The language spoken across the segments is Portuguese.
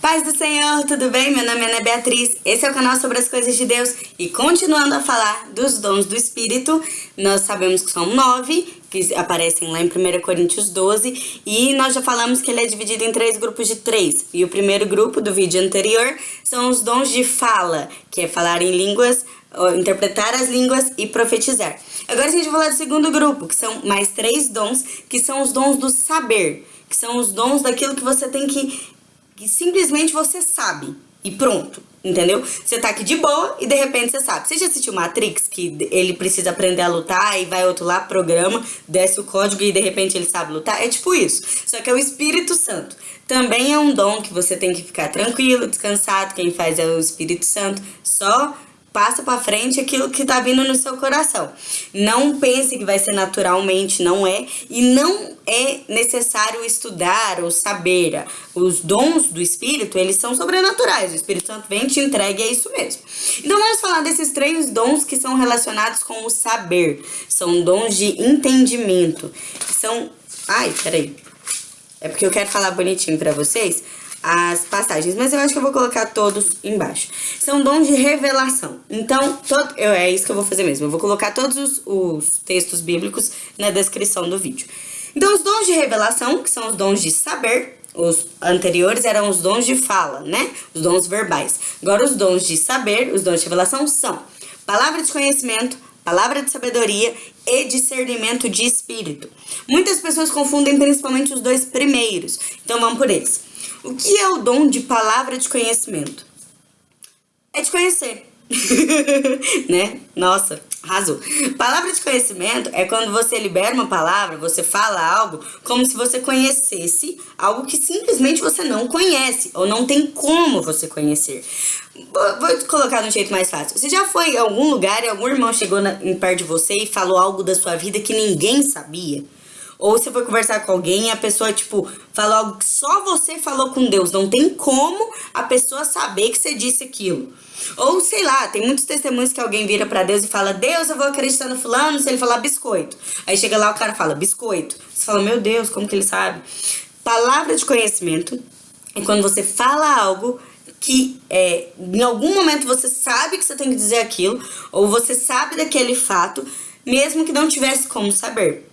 Paz do Senhor, tudo bem? Meu nome é Ana Beatriz, esse é o canal sobre as coisas de Deus e continuando a falar dos dons do Espírito, nós sabemos que são nove, que aparecem lá em 1 Coríntios 12 e nós já falamos que ele é dividido em três grupos de três e o primeiro grupo do vídeo anterior são os dons de fala, que é falar em línguas, interpretar as línguas e profetizar. Agora a gente vai falar do segundo grupo, que são mais três dons, que são os dons do saber, que são os dons daquilo que você tem que que simplesmente você sabe e pronto, entendeu? Você tá aqui de boa e de repente você sabe. Você já assistiu Matrix, que ele precisa aprender a lutar e vai outro lá, programa, desce o código e de repente ele sabe lutar? É tipo isso. Só que é o Espírito Santo. Também é um dom que você tem que ficar tranquilo, descansado. Quem faz é o Espírito Santo. Só passa para frente aquilo que tá vindo no seu coração. Não pense que vai ser naturalmente, não é. E não é necessário estudar ou saber. Os dons do Espírito, eles são sobrenaturais. O Espírito Santo vem te entregue, é isso mesmo. Então vamos falar desses três dons que são relacionados com o saber. São dons de entendimento. São... Ai, peraí. É porque eu quero falar bonitinho para vocês as passagens, mas eu acho que eu vou colocar todos embaixo. São dons de revelação. Então, todo, eu, é isso que eu vou fazer mesmo. Eu vou colocar todos os, os textos bíblicos na descrição do vídeo. Então, os dons de revelação, que são os dons de saber, os anteriores eram os dons de fala, né? Os dons verbais. Agora, os dons de saber, os dons de revelação são palavra de conhecimento, palavra de sabedoria e discernimento de espírito. Muitas pessoas confundem principalmente os dois primeiros, então vamos por eles. O que é o dom de palavra de conhecimento? É de conhecer. né? Nossa, arrasou. Palavra de conhecimento é quando você libera uma palavra, você fala algo como se você conhecesse algo que simplesmente você não conhece ou não tem como você conhecer. Vou colocar de um jeito mais fácil. Você já foi em algum lugar e algum irmão chegou na, em perto de você e falou algo da sua vida que ninguém sabia? Ou você foi conversar com alguém e a pessoa, tipo, falou algo que só você falou com Deus. Não tem como a pessoa saber que você disse aquilo. Ou, sei lá, tem muitos testemunhos que alguém vira pra Deus e fala, Deus, eu vou acreditar no fulano se ele falar biscoito. Aí chega lá, o cara fala, biscoito. Você fala, meu Deus, como que ele sabe? Palavra de conhecimento é quando você fala algo que é, em algum momento você sabe que você tem que dizer aquilo, ou você sabe daquele fato, mesmo que não tivesse como saber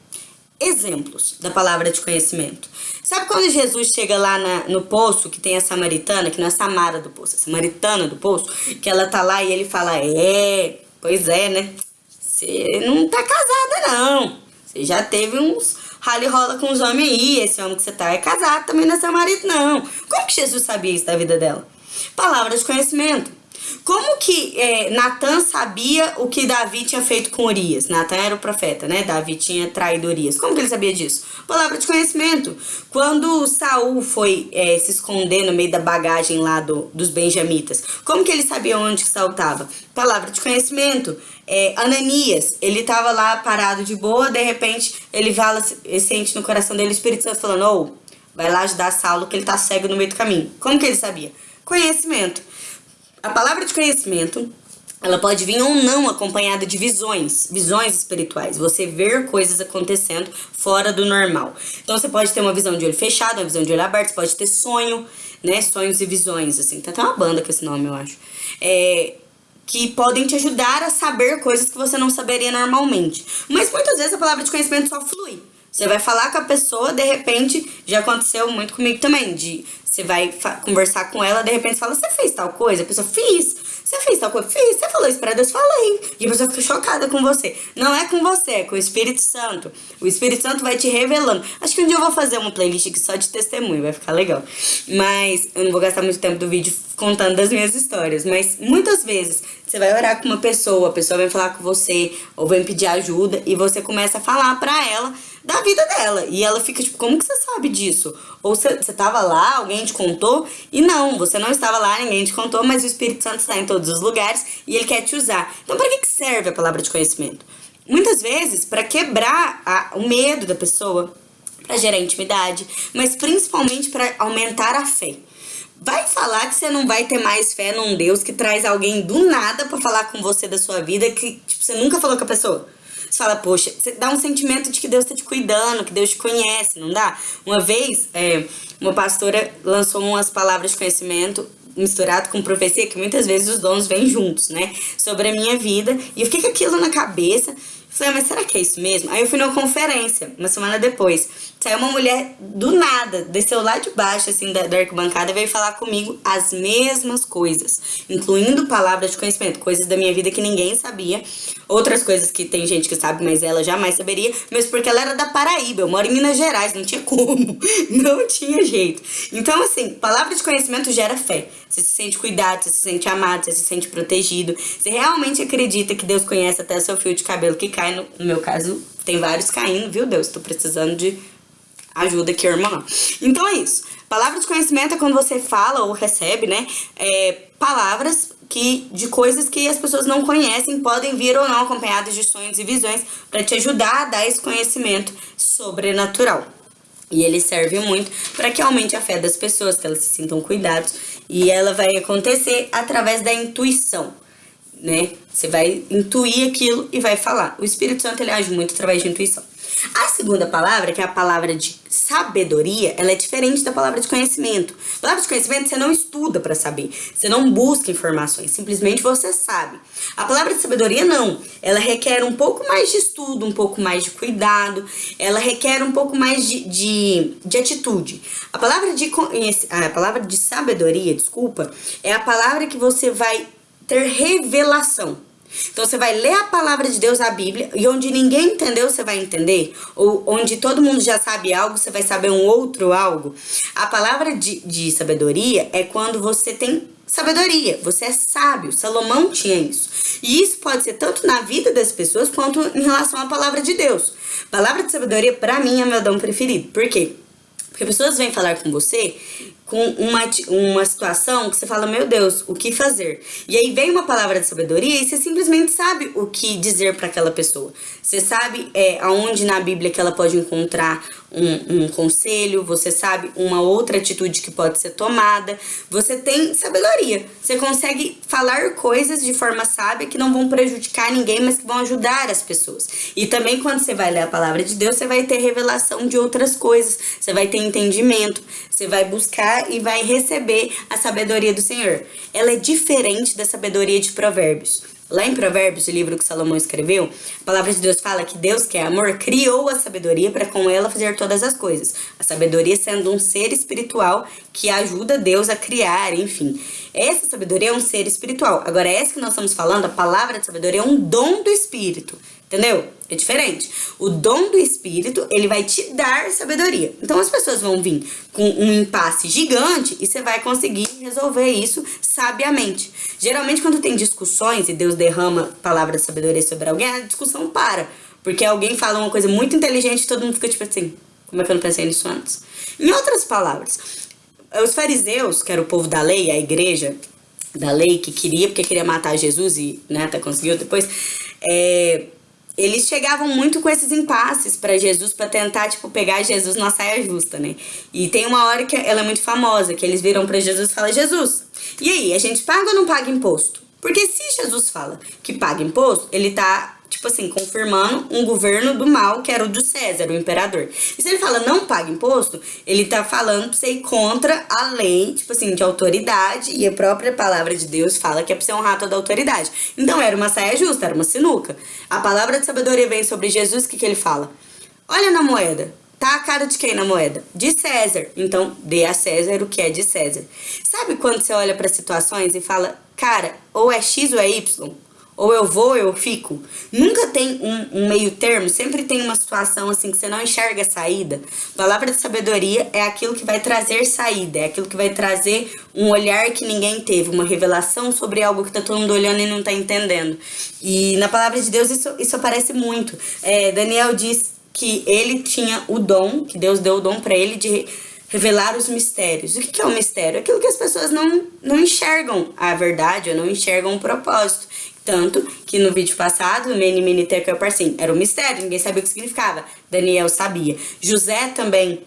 exemplos da palavra de conhecimento. Sabe quando Jesus chega lá na, no poço, que tem a samaritana, que não é Samara do poço, a samaritana do poço, que ela tá lá e ele fala, é, pois é, né? Você não tá casada, não. Você já teve uns rally rola com os homens aí, esse homem que você tá é casado, também não é marido, não. Como que Jesus sabia isso da vida dela? Palavra de conhecimento. Como que é, Natan sabia o que Davi tinha feito com Urias? Natan era o profeta, né? Davi tinha traído Urias. Como que ele sabia disso? Palavra de conhecimento. Quando Saul foi é, se esconder no meio da bagagem lá do, dos benjamitas, como que ele sabia onde que Saul estava? Palavra de conhecimento. É, Ananias, ele estava lá parado de boa, de repente ele fala, sente no coração dele o Espírito Santo falando, oh, vai lá ajudar Saulo que ele tá cego no meio do caminho. Como que ele sabia? Conhecimento. A palavra de conhecimento, ela pode vir ou não acompanhada de visões, visões espirituais. Você ver coisas acontecendo fora do normal. Então você pode ter uma visão de olho fechado, uma visão de olho aberto, você pode ter sonho, né? Sonhos e visões, assim. Tem até uma banda com esse nome, eu acho. É, que podem te ajudar a saber coisas que você não saberia normalmente. Mas muitas vezes a palavra de conhecimento só flui. Você vai falar com a pessoa, de repente, já aconteceu muito comigo também, de você vai conversar com ela, de repente fala, você fez tal coisa? A pessoa, fiz. Você fez tal coisa? Fiz. Você falou isso pra Deus? Falei. E a pessoa fica chocada com você. Não é com você, é com o Espírito Santo. O Espírito Santo vai te revelando. Acho que um dia eu vou fazer uma playlist aqui só de testemunho, vai ficar legal. Mas eu não vou gastar muito tempo do vídeo contando das minhas histórias. Mas muitas vezes você vai orar com uma pessoa, a pessoa vem falar com você, ou vem pedir ajuda, e você começa a falar pra ela da vida dela. E ela fica tipo, como que você sabe disso? Ou você, você tava lá, alguém te contou? E não, você não estava lá, ninguém te contou, mas o Espírito Santo está em todos os lugares e ele quer te usar. Então, para que, que serve a palavra de conhecimento? Muitas vezes, para quebrar a, o medo da pessoa, para gerar intimidade, mas principalmente para aumentar a fé. Vai falar que você não vai ter mais fé num Deus que traz alguém do nada para falar com você da sua vida que tipo, você nunca falou com a pessoa. Você fala, poxa, você dá um sentimento de que Deus tá te cuidando, que Deus te conhece, não dá? Uma vez, é, uma pastora lançou umas palavras de conhecimento misturado com profecia, que muitas vezes os dons vêm juntos, né? Sobre a minha vida. E eu fiquei com aquilo na cabeça. Falei, ah, mas será que é isso mesmo? Aí eu fui numa conferência, uma semana depois. Saiu uma mulher do nada, desceu lá de baixo, assim, da, da arquibancada, e veio falar comigo as mesmas coisas, incluindo palavras de conhecimento, coisas da minha vida que ninguém sabia, outras coisas que tem gente que sabe, mas ela jamais saberia, mesmo porque ela era da Paraíba, eu moro em Minas Gerais, não tinha como, não tinha jeito. Então, assim, palavra de conhecimento gera fé. Você se sente cuidado, você se sente amado, você se sente protegido, você realmente acredita que Deus conhece até seu fio de cabelo que cai, no, no meu caso, tem vários caindo, viu Deus? Tô precisando de ajuda aqui, irmã. Então é isso. Palavra de conhecimento é quando você fala ou recebe, né? É, palavras que de coisas que as pessoas não conhecem podem vir ou não acompanhadas de sonhos e visões para te ajudar a dar esse conhecimento sobrenatural. E ele serve muito para que aumente a fé das pessoas, que elas se sintam cuidados. E ela vai acontecer através da intuição, né? Você vai intuir aquilo e vai falar. O Espírito Santo ele age muito através de intuição. A segunda palavra, que é a palavra de sabedoria, ela é diferente da palavra de conhecimento. A palavra de conhecimento você não estuda para saber, você não busca informações, simplesmente você sabe. A palavra de sabedoria não, ela requer um pouco mais de estudo, um pouco mais de cuidado, ela requer um pouco mais de, de, de atitude. A palavra de, a palavra de sabedoria, desculpa, é a palavra que você vai ter revelação. Então você vai ler a palavra de Deus, a Bíblia, e onde ninguém entendeu, você vai entender. Ou onde todo mundo já sabe algo, você vai saber um outro algo. A palavra de, de sabedoria é quando você tem sabedoria, você é sábio. Salomão tinha isso. E isso pode ser tanto na vida das pessoas quanto em relação à palavra de Deus. Palavra de sabedoria, para mim, é meu dom preferido. Por quê? Porque pessoas vêm falar com você com uma, uma situação que você fala, meu Deus, o que fazer? E aí vem uma palavra de sabedoria e você simplesmente sabe o que dizer para aquela pessoa. Você sabe é, aonde na Bíblia que ela pode encontrar um, um conselho, você sabe uma outra atitude que pode ser tomada. Você tem sabedoria. Você consegue falar coisas de forma sábia que não vão prejudicar ninguém, mas que vão ajudar as pessoas. E também quando você vai ler a palavra de Deus, você vai ter revelação de outras coisas. Você vai ter entendimento. Você vai buscar e vai receber a sabedoria do Senhor. Ela é diferente da sabedoria de Provérbios. Lá em Provérbios, o livro que Salomão escreveu, a palavra de Deus fala que Deus, que é amor, criou a sabedoria para com ela fazer todas as coisas. A sabedoria sendo um ser espiritual que ajuda Deus a criar, enfim. Essa sabedoria é um ser espiritual. Agora, essa que nós estamos falando, a palavra de sabedoria é um dom do Espírito. Entendeu? É diferente. O dom do Espírito, ele vai te dar sabedoria. Então as pessoas vão vir com um impasse gigante e você vai conseguir resolver isso sabiamente. Geralmente, quando tem discussões e Deus derrama palavra de sabedoria sobre alguém, a discussão para. Porque alguém fala uma coisa muito inteligente e todo mundo fica tipo assim: como é que eu não pensei nisso antes? Em outras palavras, os fariseus, que era o povo da lei, a igreja da lei que queria, porque queria matar Jesus e né, até conseguiu depois, é, eles chegavam muito com esses impasses para Jesus para tentar tipo pegar Jesus na saia justa, né? E tem uma hora que ela é muito famosa, que eles viram para Jesus e falam: "Jesus, e aí, a gente paga ou não paga imposto?" Porque se Jesus fala que paga imposto, ele tá tipo assim, confirmando um governo do mal, que era o do César, o imperador. E se ele fala não paga imposto, ele tá falando pra você ir contra a lei, tipo assim, de autoridade, e a própria palavra de Deus fala que é pra você honrar toda a autoridade. Então era uma saia justa, era uma sinuca. A palavra de sabedoria vem sobre Jesus, o que, que ele fala? Olha na moeda. Tá a cara de quem na moeda? De César. Então, dê a César o que é de César. Sabe quando você olha para situações e fala, cara, ou é X ou é Y? Ou eu vou ou eu fico. Nunca tem um, um, meio termo, sempre tem uma situação assim que você não enxerga saída. Palavra de sabedoria é aquilo que vai trazer saída, é aquilo que vai trazer um olhar que ninguém teve, uma revelação sobre algo que tá todo mundo olhando e não tá entendendo. E na palavra de Deus isso, isso aparece muito. É, Daniel diz que ele tinha o dom, que Deus deu o dom para ele de revelar os mistérios. O que é o um mistério? Aquilo que as pessoas não, não enxergam a verdade ou não enxergam o propósito. Tanto que no vídeo passado, Meni Meni Tekel Parsim, era um mistério, ninguém sabia o que significava. Daniel sabia. José também,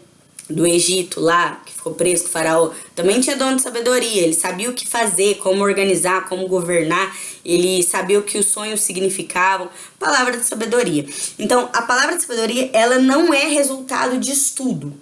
do Egito lá, que ficou preso com o faraó, também tinha dono de sabedoria. Ele sabia o que fazer, como organizar, como governar. Ele sabia o que os sonhos significavam. Palavra de sabedoria. Então, a palavra de sabedoria, ela não é resultado de estudo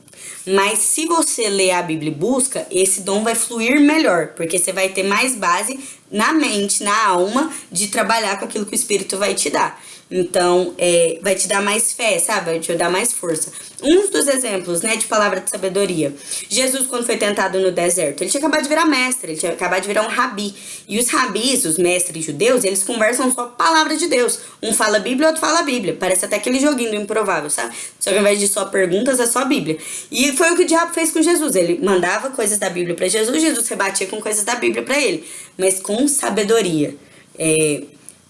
Mas se você ler a Bíblia e busca, esse dom vai fluir melhor, porque você vai ter mais base na mente, na alma, de trabalhar com aquilo que o Espírito vai te dar. Então, é, vai te dar mais fé, sabe? Vai te dar mais força. Um dos exemplos, né, de palavra de sabedoria. Jesus, quando foi tentado no deserto, ele tinha acabado de virar mestre, ele tinha acabado de virar um rabi. E os rabis, os mestres judeus, eles conversam só palavra de Deus. Um fala Bíblia, outro fala Bíblia. Parece até aquele joguinho do improvável, sabe? Só que ao invés de só perguntas, é só Bíblia. E foi o que o diabo fez com Jesus. Ele mandava coisas da Bíblia para Jesus, Jesus rebatia com coisas da Bíblia para ele. Mas com sabedoria. É,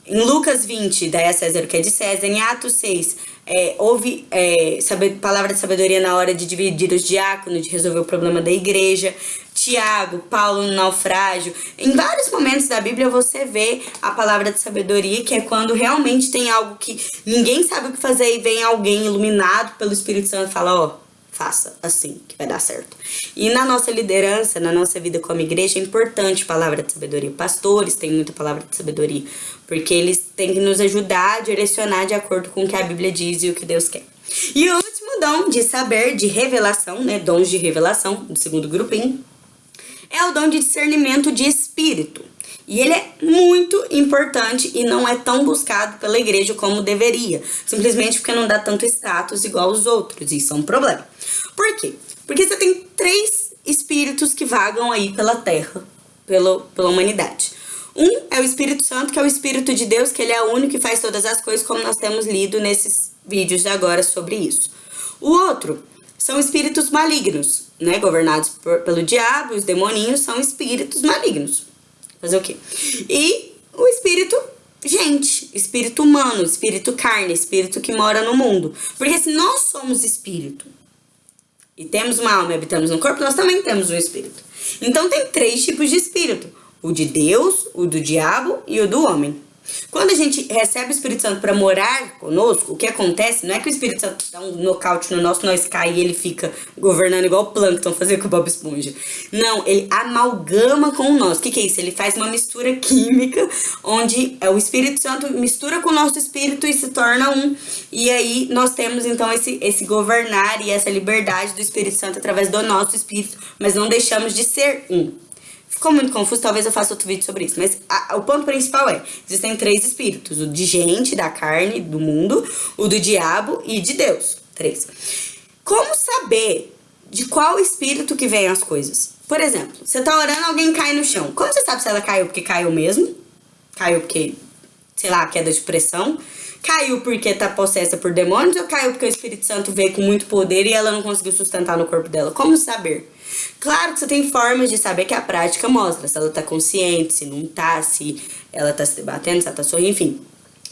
em Lucas 20, daí a César que é de César. Em Atos 6, é, houve é, saber, palavra de sabedoria na hora de dividir os diáconos, de resolver o problema da igreja. Tiago, Paulo no naufrágio. Em vários momentos da Bíblia você vê a palavra de sabedoria, que é quando realmente tem algo que ninguém sabe o que fazer e vem alguém iluminado pelo Espírito Santo e fala: Ó, oh, faça assim, que vai dar certo. E na nossa liderança, na nossa vida como igreja, é importante palavra de sabedoria. Pastores têm muita palavra de sabedoria, porque eles têm que nos ajudar a direcionar de acordo com o que a Bíblia diz e o que Deus quer. E o último dom de saber, de revelação, né, dons de revelação, do segundo grupinho, é o dom de discernimento de espírito. E ele é muito importante e não é tão buscado pela igreja como deveria. Simplesmente porque não dá tanto status igual aos outros. Isso é um problema. Por quê? Porque você tem três espíritos que vagam aí pela terra, pela, pela humanidade. Um é o Espírito Santo, que é o Espírito de Deus, que ele é o único que faz todas as coisas, como nós temos lido nesses vídeos de agora sobre isso. O outro são espíritos malignos, né? Governados por, pelo diabo, os demoninhos são espíritos malignos. Fazer o quê? E o espírito gente, espírito humano, espírito carne, espírito que mora no mundo. Porque se nós somos espírito e temos uma alma e habitamos no corpo, nós também temos um espírito. Então tem três tipos de espírito: o de Deus, o do diabo e o do homem. Quando a gente recebe o Espírito Santo para morar conosco, o que acontece não é que o Espírito Santo dá um nocaute no nosso, nós cai e ele fica governando igual o Plankton fazer com o Bob Esponja. Não, ele amalgama com nós. O que, que é isso? Ele faz uma mistura química, onde é, o Espírito Santo mistura com o nosso espírito e se torna um. E aí nós temos então esse, esse governar e essa liberdade do Espírito Santo através do nosso espírito, mas não deixamos de ser um. Ficou muito confuso, talvez eu faça outro vídeo sobre isso. Mas a, o ponto principal é: existem três espíritos: o de gente, da carne, do mundo, o do diabo e de Deus. Três. Como saber de qual espírito que vem as coisas? Por exemplo, você tá orando, alguém cai no chão. Como você sabe se ela caiu porque caiu mesmo? Caiu porque, sei lá, queda de pressão? Caiu porque tá possessa por demônios ou caiu porque o Espírito Santo veio com muito poder e ela não conseguiu sustentar no corpo dela? Como saber? Claro que você tem formas de saber que a prática mostra se ela tá consciente, se não tá, se ela tá se debatendo, se ela tá sorrindo, enfim.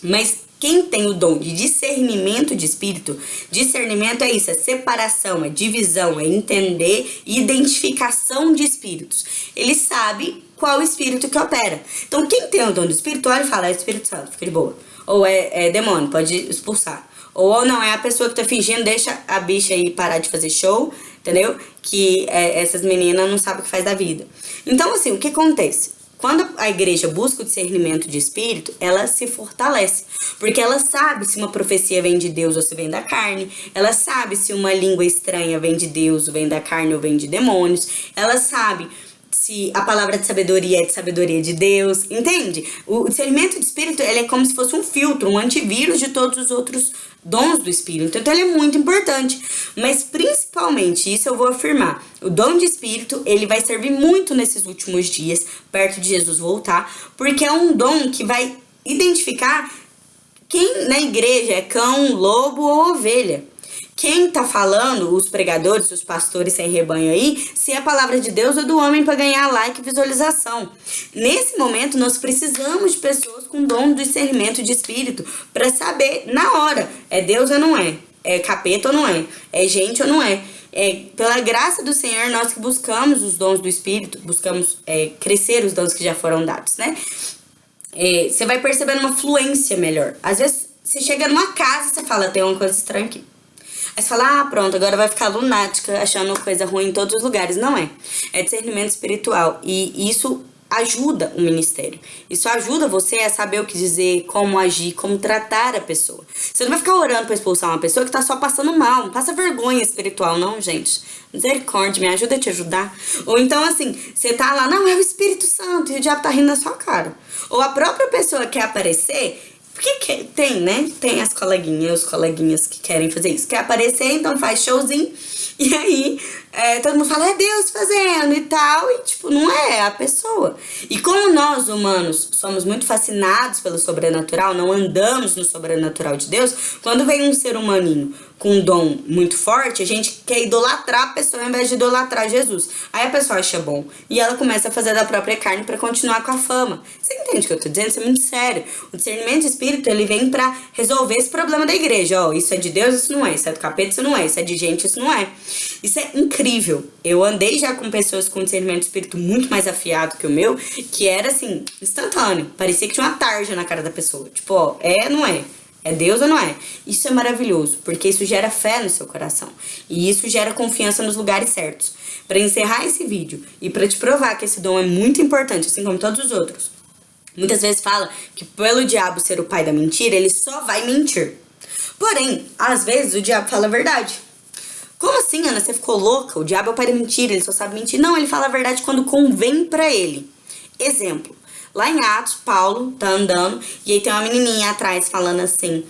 Mas quem tem o dom de discernimento de espírito, discernimento é isso, é separação, é divisão, é entender e identificação de espíritos. Ele sabe qual espírito que opera. Então, quem tem o dom do espírito, olha e fala, é Espírito Santo, fica de boa. Ou é, é demônio, pode expulsar. Ou não, é a pessoa que tá fingindo, deixa a bicha aí parar de fazer show, entendeu? Que é, essas meninas não sabem o que faz da vida. Então, assim, o que acontece? Quando a igreja busca o discernimento de espírito, ela se fortalece. Porque ela sabe se uma profecia vem de Deus ou se vem da carne. Ela sabe se uma língua estranha vem de Deus, ou vem da carne ou vem de demônios. Ela sabe se a palavra de sabedoria é de sabedoria de Deus, entende? O discernimento de espírito, ele é como se fosse um filtro, um antivírus de todos os outros dons do espírito. Então ele é muito importante, mas principalmente isso eu vou afirmar. O dom de espírito, ele vai servir muito nesses últimos dias, perto de Jesus voltar, porque é um dom que vai identificar quem na igreja é cão, lobo ou ovelha. Quem tá falando, os pregadores, os pastores sem rebanho aí, se é a palavra de Deus ou do homem para ganhar like e visualização. Nesse momento, nós precisamos de pessoas com dom do discernimento de espírito para saber na hora, é Deus ou não é? É capeta ou não é? É gente ou não é? É, pela graça do Senhor, nós que buscamos os dons do Espírito, buscamos é, crescer os dons que já foram dados, né? É, você vai percebendo uma fluência melhor. Às vezes, você chega numa casa e você fala, tem uma coisa estranha aqui. Aí você fala, ah, pronto, agora vai ficar lunática, achando coisa ruim em todos os lugares. Não é. É discernimento espiritual. E isso ajuda o ministério. Isso ajuda você a saber o que dizer, como agir, como tratar a pessoa. Você não vai ficar orando para expulsar uma pessoa que tá só passando mal, não passa vergonha espiritual, não, gente. Misericórdia, me ajuda a te ajudar. Ou então, assim, você tá lá, não, é o Espírito Santo, e o diabo tá rindo na sua cara. Ou a própria pessoa quer aparecer, porque que, tem, né? Tem as coleguinhas, os coleguinhas que querem fazer isso. Quer aparecer, então faz showzinho. E aí, é, todo mundo fala, é Deus fazendo e tal. E, tipo, não é, é a pessoa. E como nós, humanos, somos muito fascinados pelo sobrenatural, não andamos no sobrenatural de Deus, quando vem um ser humaninho com um dom muito forte, a gente quer idolatrar a pessoa ao invés de idolatrar Jesus. Aí a pessoa acha bom e ela começa a fazer da própria carne para continuar com a fama. Você entende o que eu tô dizendo? Isso é muito sério. O discernimento de espírito, ele vem para resolver esse problema da igreja. Ó, oh, isso é de Deus, isso não é. Isso é do capeta, isso não é. Isso é de gente, isso não é. Isso é incrível. Eu andei já com pessoas com discernimento de espírito muito mais afiado que o meu, que era assim, instantâneo. Parecia que tinha uma tarja na cara da pessoa. Tipo, ó, é, não é. É Deus ou não é? Isso é maravilhoso, porque isso gera fé no seu coração. E isso gera confiança nos lugares certos. Para encerrar esse vídeo e para te provar que esse dom é muito importante, assim como todos os outros. Muitas vezes fala que pelo diabo ser o pai da mentira, ele só vai mentir. Porém, às vezes o diabo fala a verdade. Como assim, Ana? Você ficou louca? O diabo é o pai da mentira, ele só sabe mentir. Não, ele fala a verdade quando convém para ele. Exemplo. Lá em Atos, Paulo tá andando e aí tem uma menininha atrás falando assim: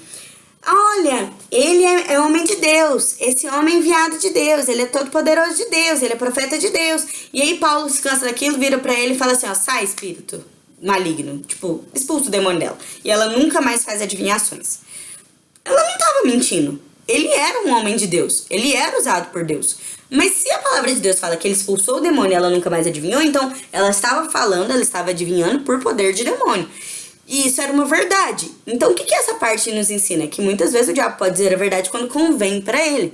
Olha, ele é, é, homem de Deus, esse homem é enviado de Deus, ele é todo poderoso de Deus, ele é profeta de Deus. E aí Paulo se cansa daquilo, vira para ele e fala assim: Ó, sai espírito maligno, tipo, expulsa o demônio dela. E ela nunca mais faz adivinhações. Ela não tava mentindo. Ele era um homem de Deus, ele era usado por Deus. Mas se a palavra de Deus fala que ele expulsou o demônio e ela nunca mais adivinhou, então ela estava falando, ela estava adivinhando por poder de demônio. E isso era uma verdade. Então o que, que essa parte nos ensina? Que muitas vezes o diabo pode dizer a verdade quando convém para ele.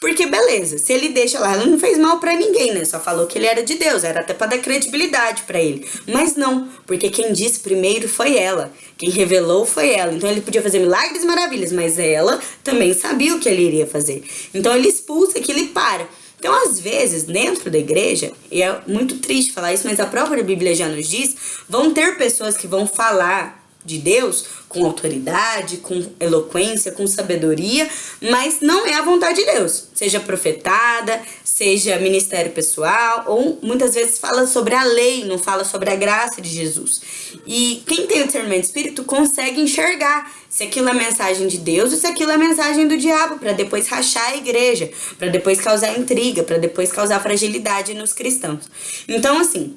Porque beleza, se ele deixa lá, ela não fez mal para ninguém, né? Só falou que ele era de Deus, era até para dar credibilidade para ele. Mas não, porque quem disse primeiro foi ela. Quem revelou foi ela. Então ele podia fazer milagres e maravilhas, mas ela também sabia o que ele iria fazer. Então ele expulsa aquilo e para. Então, às vezes, dentro da igreja, e é muito triste falar isso, mas a própria Bíblia já nos diz, vão ter pessoas que vão falar de Deus com autoridade, com eloquência, com sabedoria, mas não é a vontade de Deus. Seja profetada, seja ministério pessoal, ou muitas vezes fala sobre a lei, não fala sobre a graça de Jesus. E quem tem o discernimento espírito consegue enxergar se aquilo é mensagem de Deus ou se aquilo é mensagem do diabo, para depois rachar a igreja, para depois causar intriga, para depois causar fragilidade nos cristãos. Então, assim,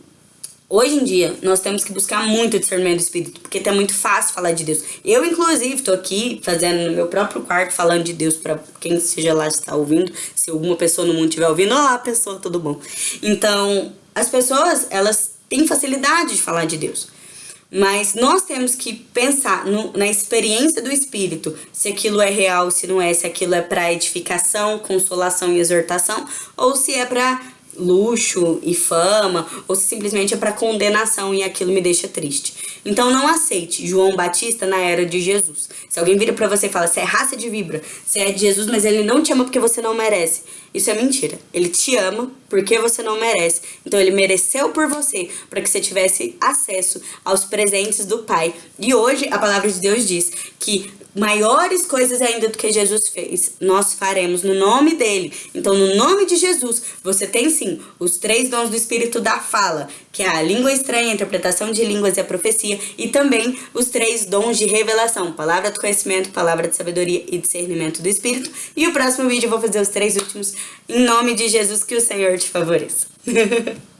Hoje em dia, nós temos que buscar muito discernimento do Espírito, porque tá muito fácil falar de Deus. Eu, inclusive, tô aqui fazendo no meu próprio quarto, falando de Deus para quem seja lá está ouvindo. Se alguma pessoa no mundo estiver ouvindo, olá, pessoa, tudo bom? Então, as pessoas, elas têm facilidade de falar de Deus. Mas nós temos que pensar no, na experiência do Espírito, se aquilo é real, se não é, se aquilo é para edificação, consolação e exortação, ou se é para luxo e fama, ou se simplesmente é para condenação e aquilo me deixa triste. Então não aceite João Batista na era de Jesus. Se alguém vira para você e fala, você é raça de vibra, você é de Jesus, mas ele não te ama porque você não merece. Isso é mentira. Ele te ama porque você não merece. Então ele mereceu por você, para que você tivesse acesso aos presentes do Pai. E hoje a palavra de Deus diz que maiores coisas ainda do que Jesus fez, nós faremos no nome dele. Então, no nome de Jesus, você tem sim os três dons do Espírito da fala, que é a língua estranha, a interpretação de línguas e a profecia, e também os três dons de revelação, palavra do conhecimento, palavra de sabedoria e discernimento do Espírito. E o próximo vídeo eu vou fazer os três últimos, em nome de Jesus, que o Senhor te favoreça.